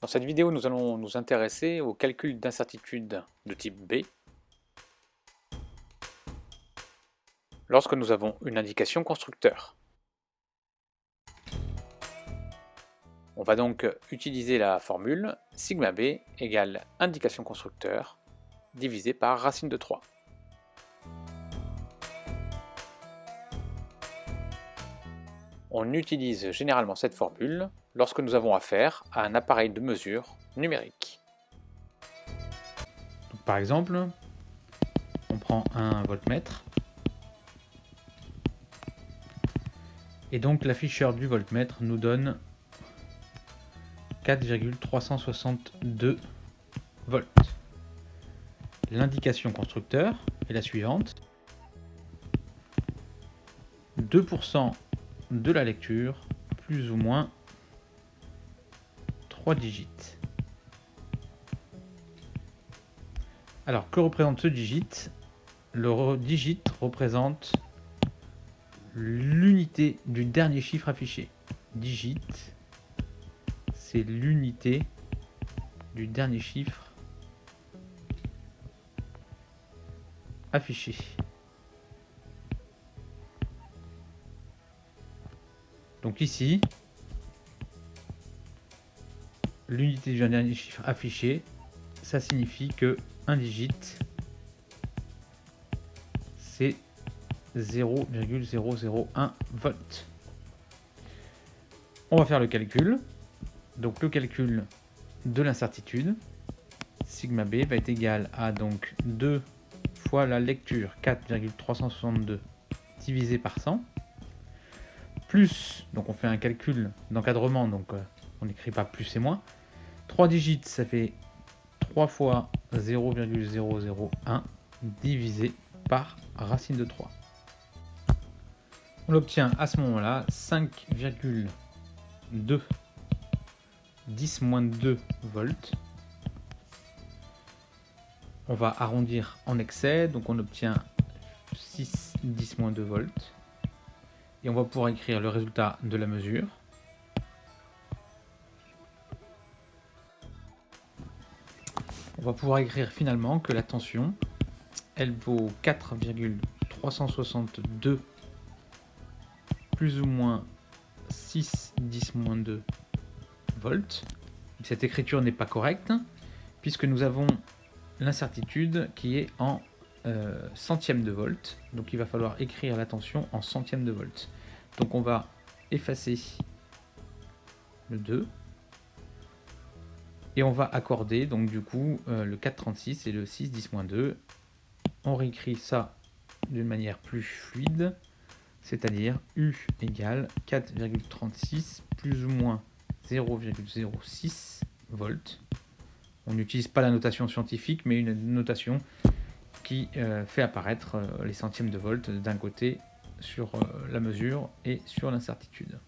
Dans cette vidéo, nous allons nous intéresser au calcul d'incertitude de type B lorsque nous avons une indication constructeur. On va donc utiliser la formule sigma b égale indication constructeur divisé par racine de 3. On utilise généralement cette formule lorsque nous avons affaire à un appareil de mesure numérique. par exemple, on prend un voltmètre et donc l'afficheur du voltmètre nous donne 4,362 volts. L'indication constructeur est la suivante. 2% de la lecture, plus ou moins 3 digits. Alors, que représente ce digit? Le digit représente l'unité du dernier chiffre affiché. Digit, c'est l'unité du dernier chiffre affiché. Donc ici, l'unité du dernier chiffre affiché, ça signifie que un digit, c'est 0,001 volts. On va faire le calcul. Donc le calcul de l'incertitude, sigma b va être égal à donc 2 fois la lecture 4,362 divisé par 100 plus, donc on fait un calcul d'encadrement, donc euh, on n'écrit pas plus et moins. 3 digits, ça fait 3 fois 0,001 divisé par racine de 3. On obtient à ce moment-là 5,2 10 2 volts. On va arrondir en excès, donc on obtient 6 10 2 volts et on va pouvoir écrire le résultat de la mesure. On va pouvoir écrire finalement que la tension, elle vaut 4,362 plus ou moins 6 10 2 volts. Cette écriture n'est pas correcte puisque nous avons l'incertitude qui est en euh, centième de volt. Donc il va falloir écrire la tension en centième de volt. Donc on va effacer le 2 et on va accorder donc du coup euh, le 436 et le 6 10-2. On réécrit ça d'une manière plus fluide, c'est-à-dire U égale 4,36 plus ou moins 0,06 volts. On n'utilise pas la notation scientifique, mais une notation qui euh, fait apparaître euh, les centièmes de volt d'un côté sur la mesure et sur l'incertitude.